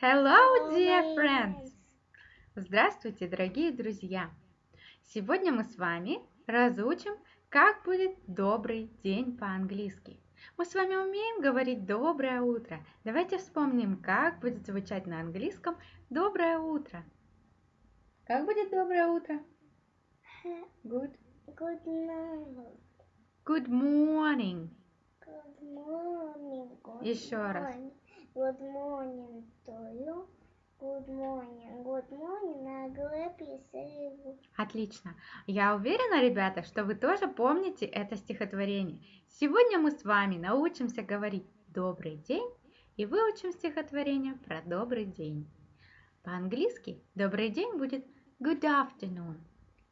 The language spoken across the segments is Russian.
Hello, dear friends! Здравствуйте, дорогие друзья! Сегодня мы с вами разучим, как будет добрый день по-английски. Мы с вами умеем говорить доброе утро. Давайте вспомним, как будет звучать на английском доброе утро. Как будет доброе утро? Good. Good night. Good morning. Good morning. Good Еще раз. Good morning to you. Good morning. Good morning. Glad you. Отлично. Я уверена, ребята, что вы тоже помните это стихотворение. Сегодня мы с вами научимся говорить «добрый день» и выучим стихотворение про добрый день. По-английски «добрый день» будет good afternoon.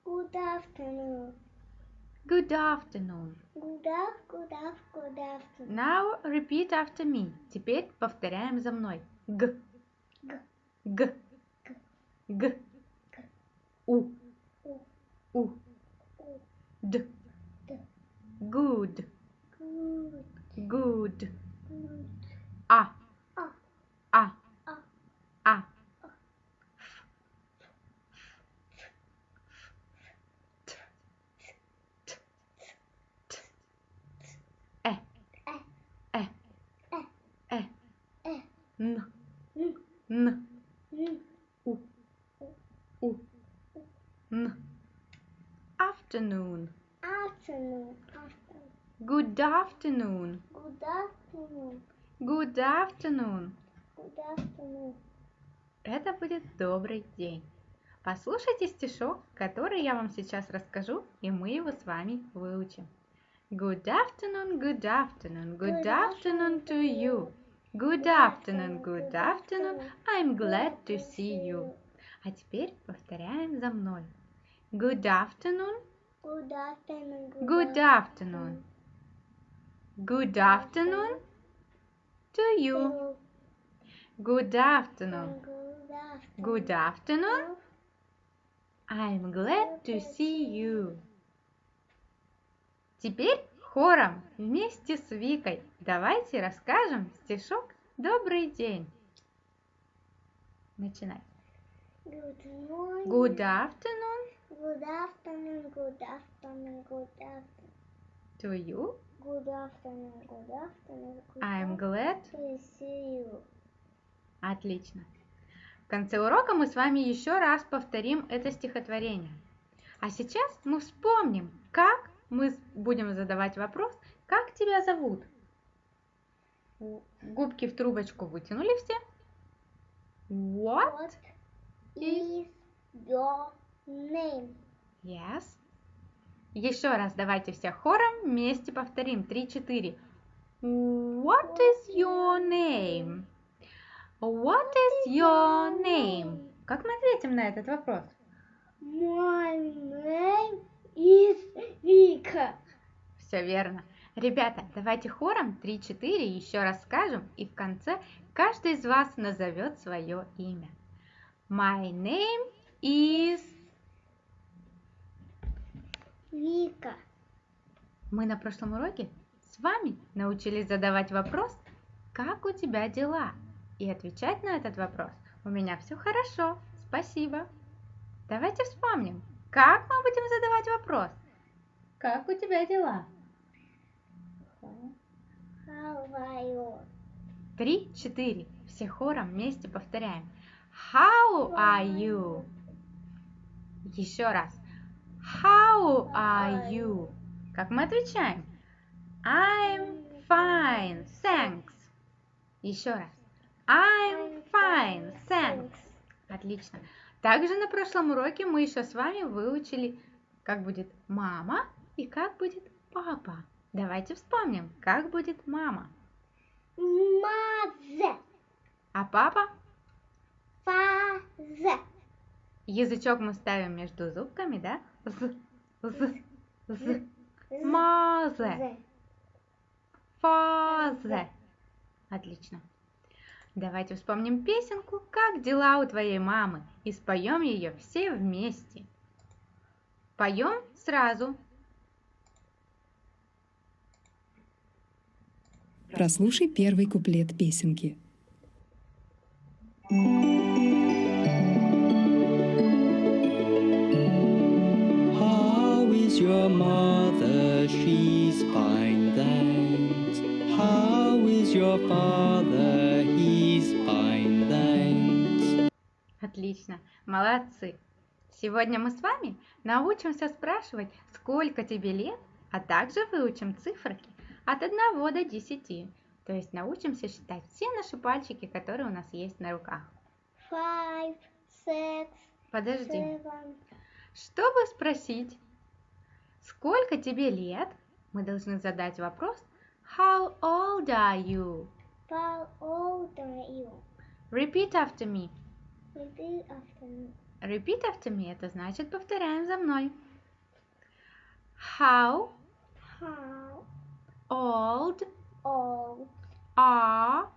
Good afternoon. Good afternoon. Good af, good af, good afternoon. Now repeat after me. Теперь повторяем за мной. Г. Г. Г. Г. У. У. Д. Good. Good. Good. А. А. А. afternoon. Good afternoon. Good afternoon. Good afternoon. Это будет добрый день. Послушайте стишок, который я вам сейчас расскажу, и мы его с вами выучим. Good afternoon, good afternoon, good afternoon to you. Good afternoon, good afternoon, I'm glad to see you. А теперь повторяем за мной. Good afternoon, Good afternoon. good afternoon. Good afternoon to you. Good afternoon, Good afternoon. I'm glad to see you. Теперь хором вместе с Викой давайте расскажем стишок «Добрый день». Начинай. Good morning. Good afternoon Good afternoon. Good afternoon. Good afternoon. to you. Good afternoon. Good afternoon. Good I'm glad. to see you. Отлично. В конце урока мы с вами еще раз повторим это стихотворение. А сейчас мы вспомним, как мы будем задавать вопрос, как тебя зовут? Губки в трубочку вытянули все? What? What is your name? Yes. Еще раз давайте все хором вместе повторим. Три-четыре. What is your name? What is your name? Как мы ответим на этот вопрос? My name is Vika. Все верно. Ребята, давайте хором 3-4 еще раз скажем, и в конце каждый из вас назовет свое имя. My name is... Вика. Мы на прошлом уроке с вами научились задавать вопрос «Как у тебя дела?» и отвечать на этот вопрос «У меня все хорошо, спасибо». Давайте вспомним, как мы будем задавать вопрос «Как у тебя дела?» How? Три, четыре. Все хором вместе повторяем. How are you? Еще раз. How are you? Как мы отвечаем? I'm fine, thanks. Еще раз. I'm fine, thanks. Отлично. Также на прошлом уроке мы еще с вами выучили, как будет мама и как будет папа. Давайте вспомним, как будет мама. Mother. А папа? Father. Язычок мы ставим между зубками, да? З, з, з. Mother, father. Отлично. Давайте вспомним песенку «Как дела у твоей мамы» и споем ее все вместе. Поем сразу. Прослушай первый куплет песенки. Your mother? She's fine, thanks. How is your father? He's fine, thanks. Отлично, молодцы. Сегодня мы с вами научимся спрашивать, сколько тебе лет, а также выучим циферки от 1 до 10. То есть научимся считать все наши пальчики, которые у нас есть на руках. Five, six, Подожди. Seven. Чтобы спросить, сколько тебе лет, мы должны задать вопрос How old are you? How old are you? Repeat after me. Repeat after me. Repeat after me – это значит повторяем за мной. How How old old are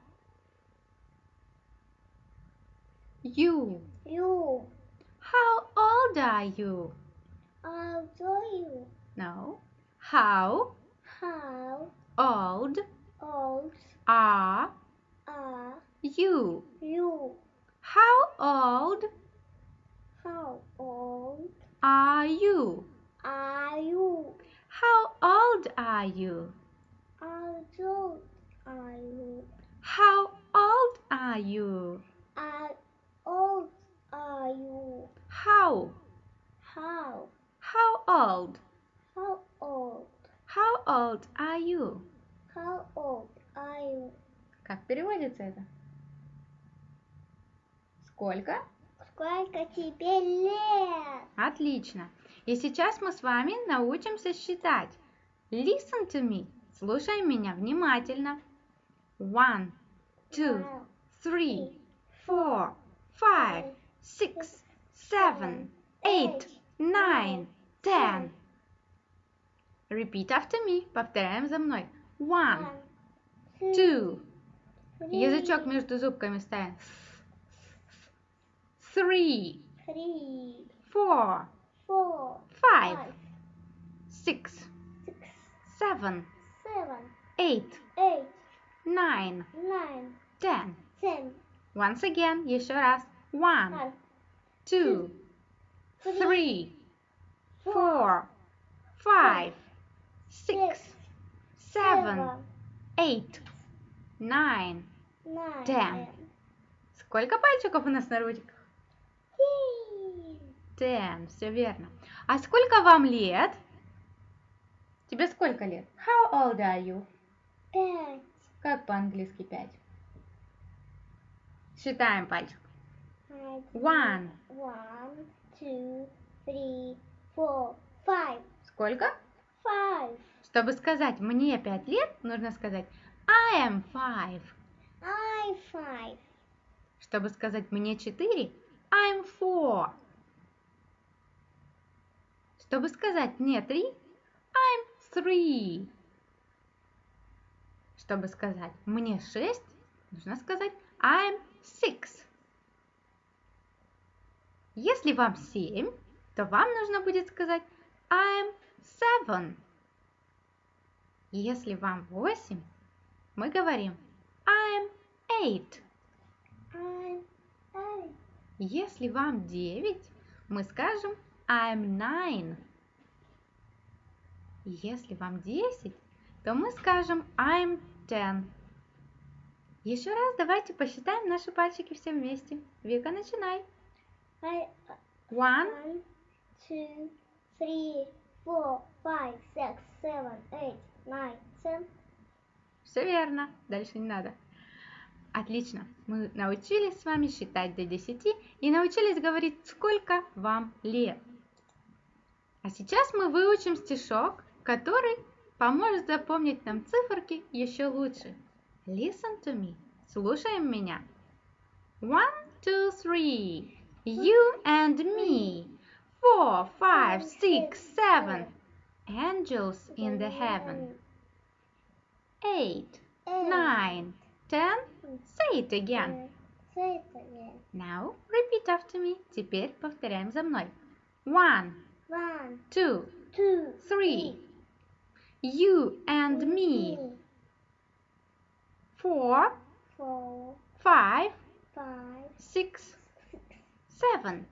you? you? How old are you? How old you? No. How How old old are are you? you? How old How old are you? are you? How old are you? How old are you? How old are you? How old are you? How? How How old? Old are you? how old are you? Как переводится это? Сколько? Сколько тебе лет? Отлично. И сейчас мы с вами научимся считать. Listen to me. Слушай меня внимательно. One, two, three, four, five, six, seven, eight, nine, ten. Repeat after me. Повторяем за мной. One, one, two. three, Язычок между зубками ставим. Three, three, four, four, five, five, six, six, seven, seven, eight, eight, nine, nine, ten. ten, Once again, еще раз. One, one, two, three, three, four, five, Six, seven, eight, nine. ten. Сколько пальчиков у нас на ручках? Ten, все верно. А сколько вам лет? Тебе сколько лет? How old are you? Пять, Как по-английски пять? Считаем пальчик. One. one, two, three, four, five, Сколько? Five. Чтобы сказать «мне пять лет», нужно сказать I am five. I five. Чтобы сказать «мне четыре», I'm four. Чтобы сказать «мне три», I'm three. Чтобы сказать «мне шесть», нужно сказать I'm six. Если вам семь, то вам нужно будет сказать I'm seven. Если вам восемь, мы говорим I'm eight. Если вам 9, мы скажем I'm nine. Если вам 10, то мы скажем I'm ten. Еще раз давайте посчитаем наши пальчики все вместе. Вика, начинай. One, two, three, four, five, six, seven, eight, ten. все верно. Дальше не надо. Отлично. Мы научились с вами считать до 10 и научились говорить, сколько вам лет. А сейчас мы выучим стишок, который поможет запомнить нам циферки еще лучше. Listen to me. Слушаем меня. One, two, three. You and me. Four, five, six, seven. Angels in the heaven. Eight, Eight, nine, ten. Say it again. Say it again. Now repeat after me. Теперь повторяем за мной. One, One, two, two, three. You and me. Four, four, five, five, six, six, seven.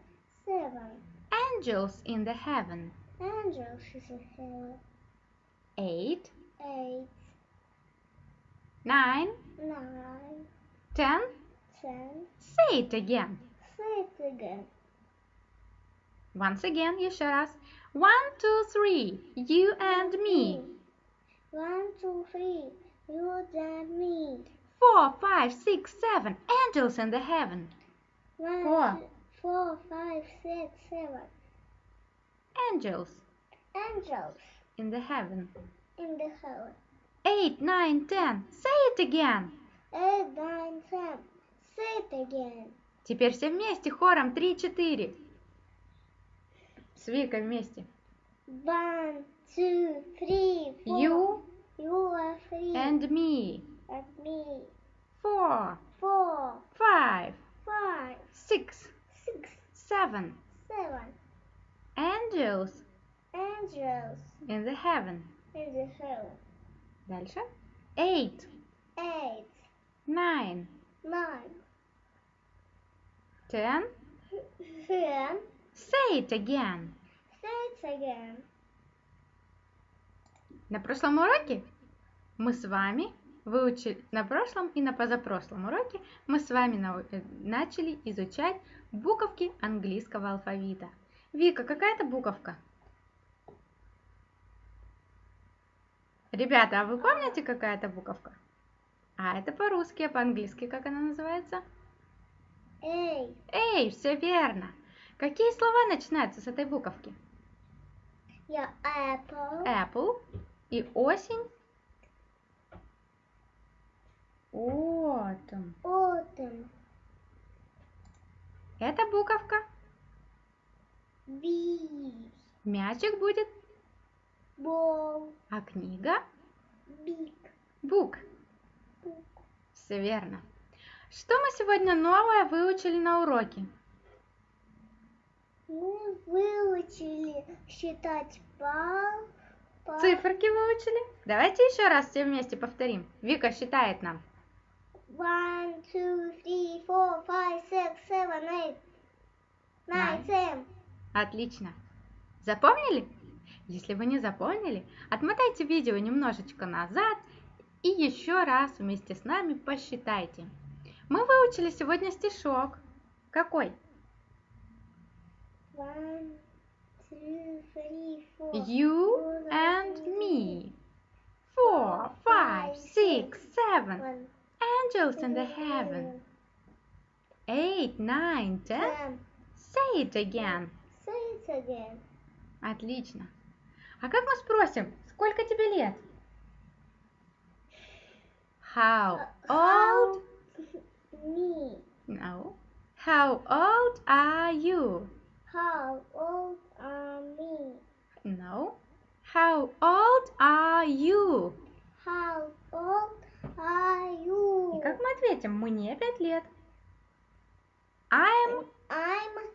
seven. Angels in the heaven. Angels is a hill. Eight, Eight, nine, nine, ten. ten. Say it again. Say it again. Once again, еще раз. One, two, three. You and me. One, two, three. You and me. Four, five, six, seven. Angels in the heaven. One, Four. two- four, five, six, seven. Angels Angels in the heaven. in the heaven. Eight, nine, ten. Say it again. Eight, nine, ten. Say it again. Теперь все вместе хором три, четыре. С Викой вместе. One, two, three, four. You You are three. and me. and me. Four, Four, five, five, six, six, seven. seven. Angels Angels in the heaven. in the heaven. Дальше. Eight, Eight, nine, nine, ten. ten. Say it again. Say it again. На прошлом уроке мы с вами выучили, на прошлом и на позапрошлом уроке мы с вами э, начали изучать буковки английского алфавита. Вика, какая это буковка? Ребята, а вы помните, какая это буковка? А это по-русски, а по-английски как она называется? A. Эй, все верно. Какие слова начинаются с этой буковки? Your apple. Apple и осень. Autumn. Autumn. Это буковка. Мячик будет, Ball. а книга Big. бук. Book. Все верно. Что мы сегодня новое выучили на уроке? Мы выучили считать пал. пал- Циферки выучили? Давайте еще раз все вместе повторим. Вика считает нам. One, two, three, four, five, six, seven, eight, nine, Nine. ten. Отлично. Запомнили? Если вы не запомнили, отмотайте видео немножечко назад и еще раз вместе с нами посчитайте. Мы выучили сегодня стишок. Какой? One, two, three, four. You and me. Four, five, six, seven. Angels in the heaven. Eight, nine, ten. Say it again. Отлично. А как мы спросим, сколько тебе лет? How old? Me. No. How old are you? How old are me? No. How old are you? How old are you? И как мы ответим? Мне пять лет. I'm... I'm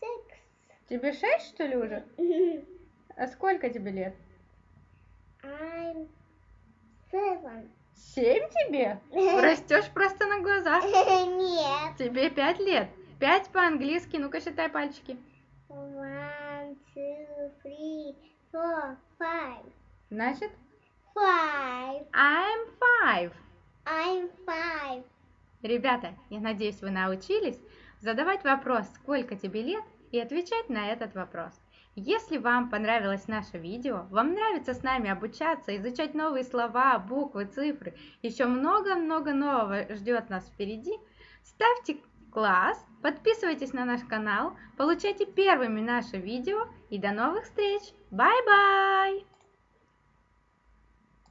six. Тебе шесть, что ли, уже? А сколько тебе лет? I'm seven. Семь тебе? Растешь просто на глазах. Нет. Тебе пять лет. Пять по-английски. Ну-ка, считай пальчики. One, two, three, four, five. Значит, Five. I'm five. I'm five. Ребята, я надеюсь, вы научились задавать вопрос, сколько тебе лет, и отвечать на этот вопрос. Если вам понравилось наше видео, вам нравится с нами обучаться, изучать новые слова, буквы, цифры, еще много-много нового ждет нас впереди, ставьте класс, подписывайтесь на наш канал, получайте первыми наше видео и до новых встреч! Бай-бай!